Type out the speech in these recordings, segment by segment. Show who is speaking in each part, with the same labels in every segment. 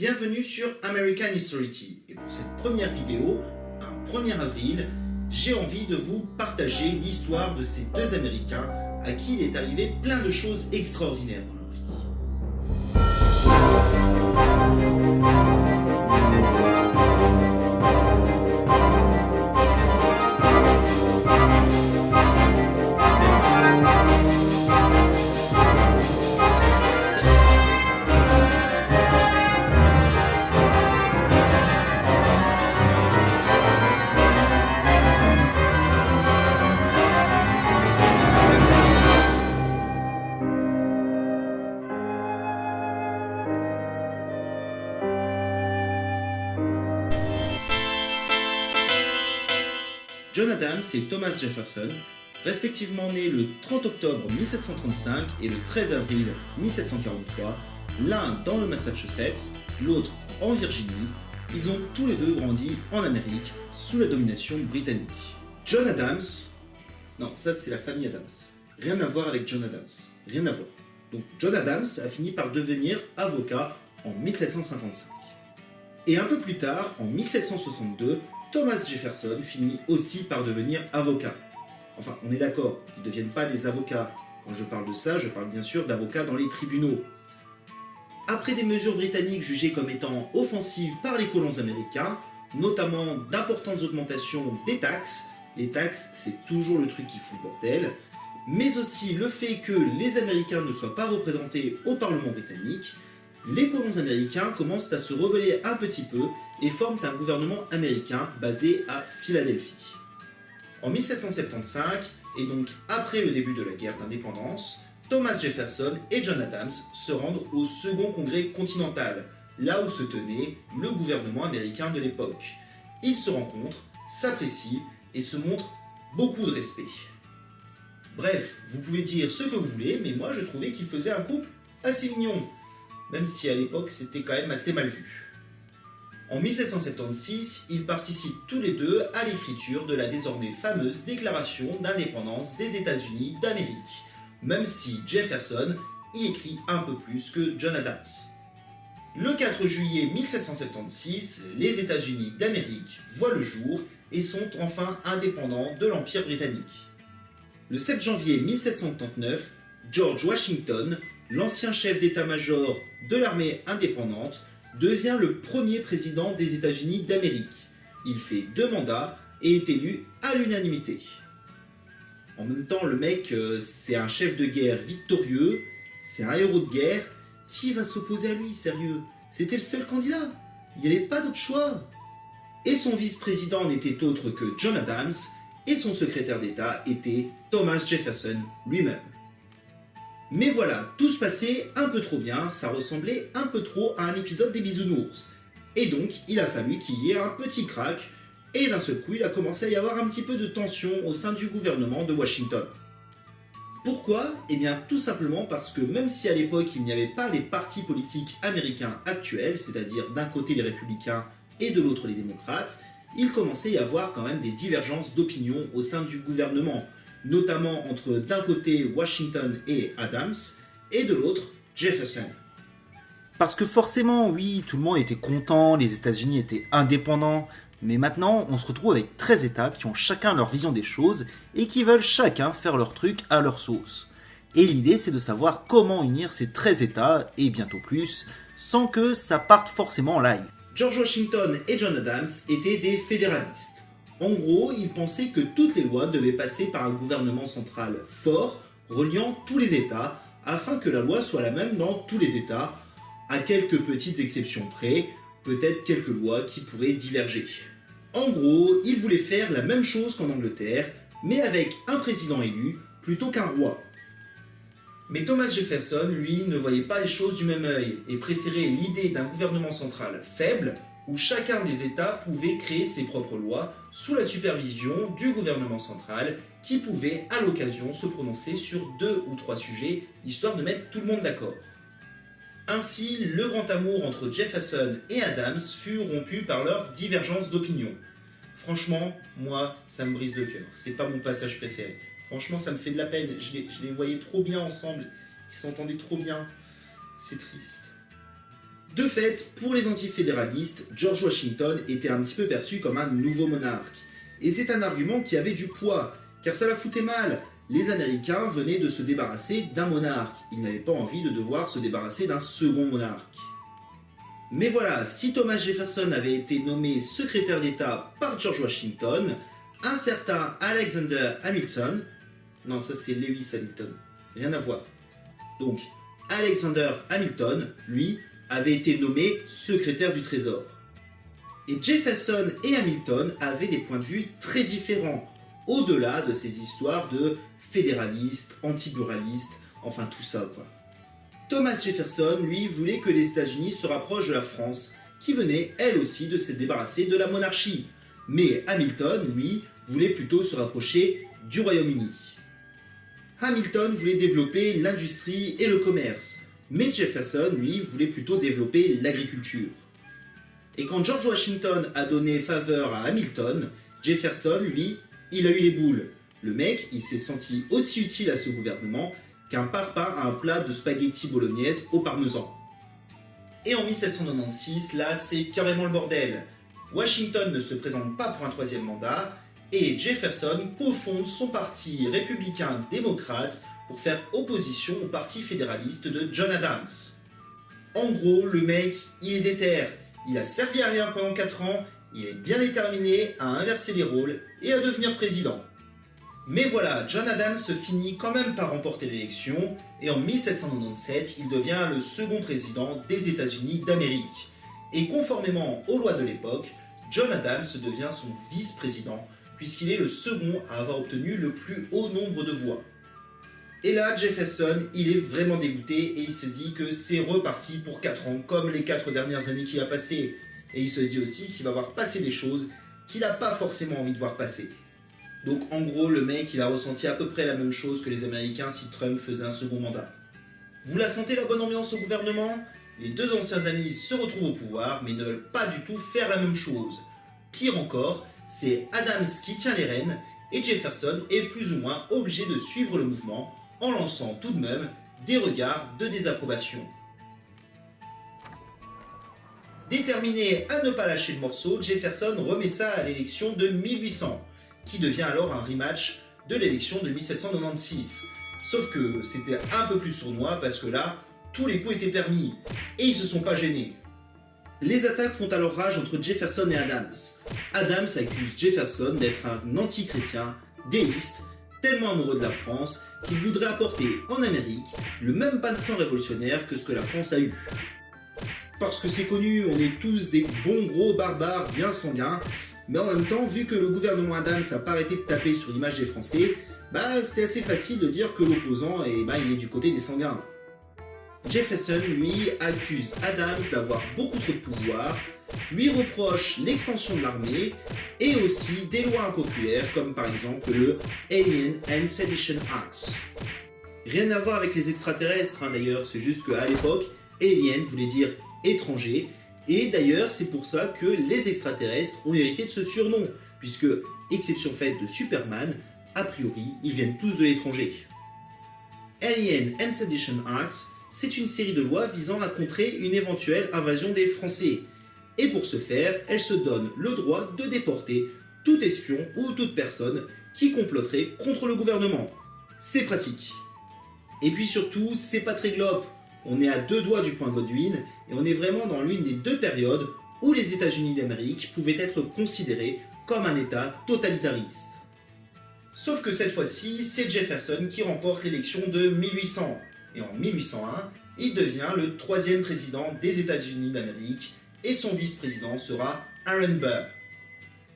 Speaker 1: Bienvenue sur American History et pour cette première vidéo, un 1er avril, j'ai envie de vous partager l'histoire de ces deux Américains à qui il est arrivé plein de choses extraordinaires Et Thomas Jefferson, respectivement nés le 30 octobre 1735 et le 13 avril 1743, l'un dans le Massachusetts, l'autre en Virginie, ils ont tous les deux grandi en Amérique sous la domination britannique. John Adams, non ça c'est la famille Adams, rien à voir avec John Adams, rien à voir. Donc John Adams a fini par devenir avocat en 1755. Et un peu plus tard, en 1762, Thomas Jefferson finit aussi par devenir avocat. Enfin, on est d'accord, ils ne deviennent pas des avocats. Quand je parle de ça, je parle bien sûr d'avocats dans les tribunaux. Après des mesures britanniques jugées comme étant offensives par les colons américains, notamment d'importantes augmentations des taxes, les taxes c'est toujours le truc qui fout le bordel, mais aussi le fait que les Américains ne soient pas représentés au Parlement britannique, les colons américains commencent à se rebeller un petit peu et forment un gouvernement américain basé à Philadelphie. En 1775, et donc après le début de la guerre d'indépendance, Thomas Jefferson et John Adams se rendent au second congrès continental, là où se tenait le gouvernement américain de l'époque. Ils se rencontrent, s'apprécient et se montrent beaucoup de respect. Bref, vous pouvez dire ce que vous voulez, mais moi je trouvais qu'ils faisaient un couple assez mignon même si à l'époque c'était quand même assez mal vu. En 1776, ils participent tous les deux à l'écriture de la désormais fameuse Déclaration d'indépendance des États-Unis d'Amérique, même si Jefferson y écrit un peu plus que John Adams. Le 4 juillet 1776, les États-Unis d'Amérique voient le jour et sont enfin indépendants de l'Empire britannique. Le 7 janvier 1789, George Washington l'ancien chef d'état-major de l'armée indépendante, devient le premier président des États-Unis d'Amérique. Il fait deux mandats et est élu à l'unanimité. En même temps, le mec, euh, c'est un chef de guerre victorieux, c'est un héros de guerre. Qui va s'opposer à lui, sérieux? C'était le seul candidat. Il n'y avait pas d'autre choix. Et son vice-président n'était autre que John Adams, et son secrétaire d'État était Thomas Jefferson lui-même. Mais voilà, tout se passait un peu trop bien, ça ressemblait un peu trop à un épisode des bisounours. Et donc, il a fallu qu'il y ait un petit crack, et d'un seul coup, il a commencé à y avoir un petit peu de tension au sein du gouvernement de Washington. Pourquoi? Eh bien tout simplement parce que même si à l'époque il n'y avait pas les partis politiques américains actuels, c'est-à-dire d'un côté les républicains et de l'autre les démocrates, il commençait à y avoir quand même des divergences d'opinion au sein du gouvernement, notamment entre d'un côté Washington et Adams, et de l'autre Jefferson.
Speaker 2: Parce que forcément, oui, tout le monde était content, les États-Unis étaient indépendants, mais maintenant, on se retrouve avec 13 États qui ont chacun leur vision des choses et qui veulent chacun faire leur truc à leur sauce. Et l'idée, c'est de savoir comment unir ces 13 États, et bientôt plus, sans que ça parte forcément en live.
Speaker 1: George Washington et John Adams étaient des fédéralistes. En gros, ils pensaient que toutes les lois devaient passer par un gouvernement central fort, reliant tous les États, afin que la loi soit la même dans tous les États, à quelques petites exceptions près, peut-être quelques lois qui pourraient diverger. En gros, ils voulaient faire la même chose qu'en Angleterre, mais avec un président élu plutôt qu'un roi. Mais Thomas Jefferson, lui, ne voyait pas les choses du même œil et préférait l'idée d'un gouvernement central faible où chacun des États pouvait créer ses propres lois sous la supervision du gouvernement central qui pouvait à l'occasion se prononcer sur deux ou trois sujets histoire de mettre tout le monde d'accord. Ainsi, le grand amour entre Jefferson et Adams fut rompu par leur divergence d'opinion. Franchement, moi, ça me brise le cœur. C'est pas mon passage préféré. Franchement, ça me fait de la peine. Je les, je les voyais trop bien ensemble. Ils s'entendaient trop bien. C'est triste. De fait, pour les antifédéralistes, George Washington était un petit peu perçu comme un nouveau monarque. Et c'est un argument qui avait du poids, car ça la foutait mal. Les Américains venaient de se débarrasser d'un monarque. Ils n'avaient pas envie de devoir se débarrasser d'un second monarque. Mais voilà, si Thomas Jefferson avait été nommé secrétaire d'État par George Washington, un certain Alexander Hamilton, non ça c'est Lewis Hamilton, rien à voir. Donc Alexander Hamilton, lui, avait été nommé secrétaire du Trésor. Et Jefferson et Hamilton avaient des points de vue très différents, au-delà de ces histoires de fédéralistes, anti-buralistes, enfin tout ça. Thomas Jefferson, lui, voulait que les États-Unis se rapprochent de la France, qui venait, elle aussi, de se débarrasser de la monarchie. Mais Hamilton, lui, voulait plutôt se rapprocher du Royaume-Uni. Hamilton voulait développer l'industrie et le commerce, mais Jefferson, lui, voulait plutôt développer l'agriculture. Et quand George Washington a donné faveur à Hamilton, Jefferson, lui, il a eu les boules. Le mec, il s'est senti aussi utile à ce gouvernement qu'un parpaing à un plat de spaghetti bolognaise au parmesan. Et en 1796, là, c'est carrément le bordel. Washington ne se présente pas pour un troisième mandat, et Jefferson cofonde son parti républicain démocrate pour faire opposition au parti fédéraliste de John Adams. En gros, le mec, il est déter, il a servi à rien pendant 4 ans, il est bien déterminé à inverser les rôles et à devenir président. Mais voilà, John Adams finit quand même par remporter l'élection, et en 1797, il devient le second président des États-Unis d'Amérique. Et conformément aux lois de l'époque, John Adams devient son vice-président, puisqu'il est le second à avoir obtenu le plus haut nombre de voix. Et là, Jefferson, il est vraiment dégoûté et il se dit que c'est reparti pour 4 ans, comme les 4 dernières années qu'il a passées. Et il se dit aussi qu'il va voir passer des choses qu'il n'a pas forcément envie de voir passer. Donc en gros, le mec, il a ressenti à peu près la même chose que les Américains si Trump faisait un second mandat. Vous la sentez la bonne ambiance au gouvernement? Les deux anciens amis se retrouvent au pouvoir, mais ne veulent pas du tout faire la même chose. Pire encore, c'est Adams qui tient les rênes, et Jefferson est plus ou moins obligé de suivre le mouvement, en lançant tout de même des regards de désapprobation. Déterminé à ne pas lâcher le morceau, Jefferson remet ça à l'élection de 1800 qui devient alors un rematch de l'élection de 1796. Sauf que c'était un peu plus sournois parce que là, tous les coups étaient permis, et ils se sont pas gênés. Les attaques font alors rage entre Jefferson et Adams. Adams accuse Jefferson d'être un anti-chrétien, déiste, tellement amoureux de la France qu'il voudrait apporter en Amérique le même pas de sang révolutionnaire que ce que la France a eu. Parce que c'est connu, on est tous des bons gros barbares bien sanguins, mais en même temps, vu que le gouvernement Adams n'a pas arrêté de taper sur l'image des Français, bah c'est assez facile de dire que l'opposant eh il est du côté des sanguins. Jefferson, lui, accuse Adams d'avoir beaucoup trop de pouvoir, lui reproche l'extension de l'armée et aussi des lois impopulaires comme par exemple le Alien and Sedition Act. Rien à voir avec les extraterrestres hein, d'ailleurs, c'est juste qu'à l'époque, Alien voulait dire étranger et d'ailleurs, c'est pour ça que les extraterrestres ont hérité de ce surnom, puisque, exception faite de Superman, a priori, ils viennent tous de l'étranger. Alien and Sedition Acts, c'est une série de lois visant à contrer une éventuelle invasion des Français. Et pour ce faire, elle se donne le droit de déporter tout espion ou toute personne qui comploterait contre le gouvernement. C'est pratique. Et puis surtout, c'est pas très on est à deux doigts du point Godwin, et on est vraiment dans l'une des deux périodes où les États-Unis d'Amérique pouvaient être considérés comme un État totalitariste. Sauf que cette fois-ci, c'est Jefferson qui remporte l'élection de 1800, et en 1801, il devient le troisième président des États-Unis d'Amérique, et son vice-président sera Aaron Burr.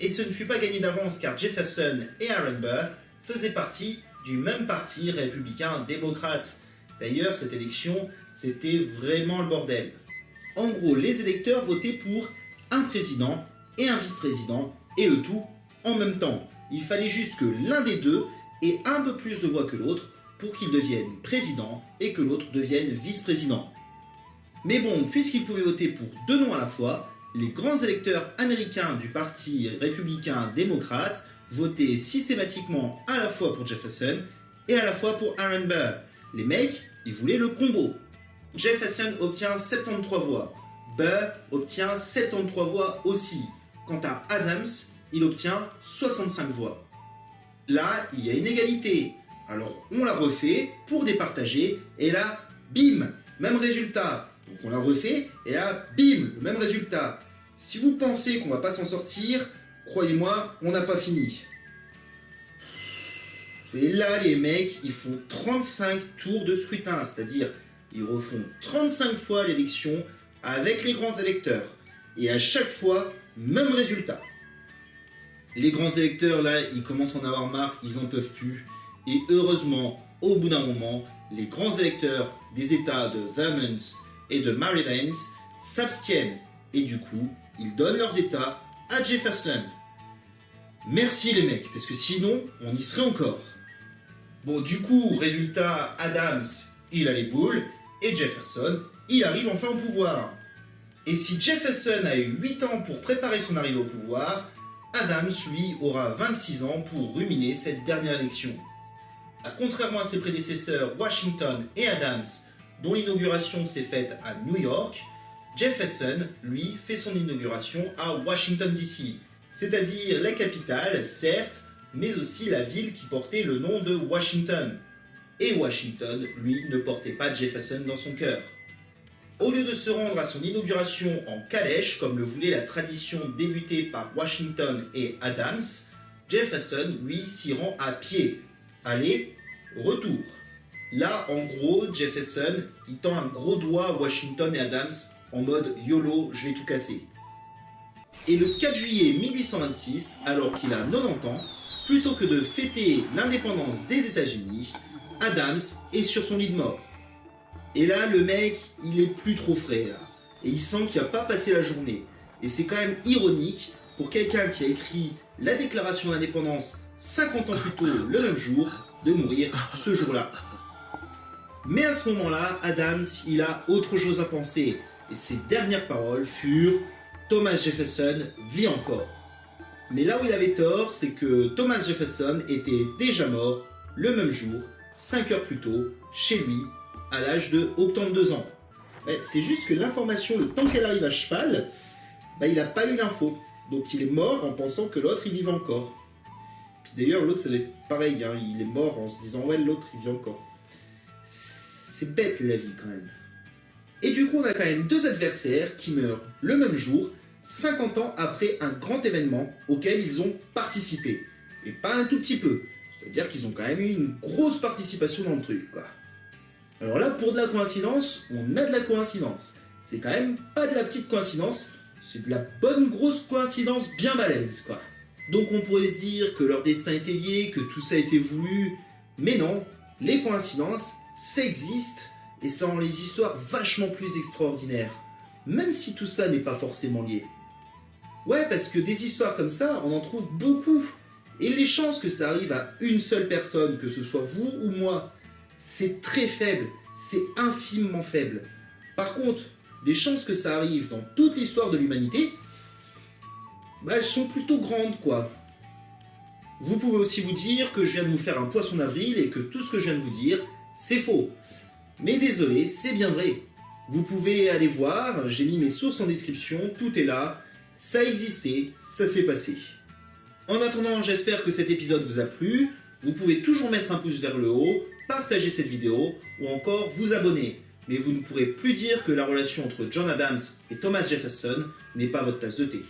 Speaker 1: Et ce ne fut pas gagné d'avance car Jefferson et Aaron Burr faisaient partie du même parti républicain-démocrate, D'ailleurs, cette élection, c'était vraiment le bordel. En gros, les électeurs votaient pour un président et un vice-président, et le tout en même temps. Il fallait juste que l'un des deux ait un peu plus de voix que l'autre pour qu'il devienne président et que l'autre devienne vice-président. Mais bon, puisqu'ils pouvaient voter pour deux noms à la fois, les grands électeurs américains du parti républicain démocrate votaient systématiquement à la fois pour Jefferson et à la fois pour Aaron Burr, les mecs, ils voulaient le combo. Jefferson obtient 73 voix, Burr obtient 73 voix aussi. Quant à Adams, il obtient 65 voix. Là, il y a une égalité. Alors on la refait pour départager et là, bim, même résultat. On la refait et là, bim, le même résultat. Si vous pensez qu'on va pas s'en sortir, croyez-moi, on n'a pas fini. Et là, les mecs, ils font 35 tours de scrutin, c'est-à-dire ils refont 35 fois l'élection avec les grands électeurs. Et à chaque fois, même résultat. Les grands électeurs, là, ils commencent à en avoir marre, ils en peuvent plus. Et heureusement, au bout d'un moment, les grands électeurs des États de Vermont et de Maryland s'abstiennent. Et du coup, ils donnent leurs États à Jefferson. Merci les mecs, parce que sinon, on y serait encore. Bon, du coup, résultat, Adams, il a les boules, et Jefferson, il arrive enfin au pouvoir. Et si Jefferson a eu 8 ans pour préparer son arrivée au pouvoir, Adams, lui, aura 26 ans pour ruminer cette dernière élection. Contrairement à ses prédécesseurs Washington et Adams, dont l'inauguration s'est faite à New York, Jefferson, lui, fait son inauguration à Washington DC, c'est-à-dire la capitale, certes, mais aussi la ville qui portait le nom de Washington. Et Washington, lui, ne portait pas Jefferson dans son cœur. Au lieu de se rendre à son inauguration en calèche, comme le voulait la tradition débutée par Washington et Adams, Jefferson, lui, s'y rend à pied. Aller, retour. Là, en gros, Jefferson, il tend un gros doigt à Washington et Adams en mode YOLO, je vais tout casser. Et le 4 juillet 1826, alors qu'il a 90 ans, plutôt que de fêter l'indépendance des États-Unis, Adams est sur son lit de mort. Et là, le mec, il est plus trop frais, là. Et il sent qu'il va pas passer la journée. Et c'est quand même ironique pour quelqu'un qui a écrit la déclaration d'indépendance 50 ans plus tôt, le même jour, de mourir ce jour-là. Mais à ce moment-là, Adams, il a autre chose à penser. Et ses dernières paroles furent « Thomas Jefferson vit encore ». Mais là où il avait tort, c'est que Thomas Jefferson était déjà mort le même jour, 5 heures plus tôt, chez lui, à l'âge de 82 ans. C'est juste que l'information, le temps qu'elle arrive à cheval, bah, il n'a pas eu l'info. Donc il est mort en pensant que l'autre il vivait encore. Puis d'ailleurs l'autre c'est pareil, hein, il est mort en se disant ouais l'autre il vit encore. Bête la vie quand même. Et du coup on a quand même deux adversaires qui meurent le même jour, 50 ans après un grand événement auquel ils ont participé. Et pas un tout petit peu. C'est-à-dire qu'ils ont quand même eu une grosse participation dans le truc quoi. Alors là, pour de la coïncidence, on a de la coïncidence. C'est quand même pas de la petite coïncidence, c'est de la bonne grosse coïncidence bien malaise, quoi. Donc on pourrait se dire que leur destin était lié, que tout ça été voulu, mais non, les coïncidences, ça existe, et ça rend les histoires vachement plus extraordinaires, même si tout ça n'est pas forcément lié. Ouais, parce que des histoires comme ça, on en trouve beaucoup, et les chances que ça arrive à une seule personne, que ce soit vous ou moi, c'est très faible, c'est infimement faible. Par contre, les chances que ça arrive dans toute l'histoire de l'humanité, bah, elles sont plutôt grandes, quoi. Vous pouvez aussi vous dire que je viens de vous faire un poisson d'avril et que tout ce que je viens de vous dire, c'est faux. Mais désolé, c'est bien vrai. Vous pouvez aller voir, j'ai mis mes sources en description, tout est là, ça a existé, ça s'est passé. En attendant, j'espère que cet épisode vous a plu. Vous pouvez toujours mettre un pouce vers le haut, partager cette vidéo ou encore vous abonner. Mais vous ne pourrez plus dire que la relation entre John Adams et Thomas Jefferson n'est pas votre tasse de thé.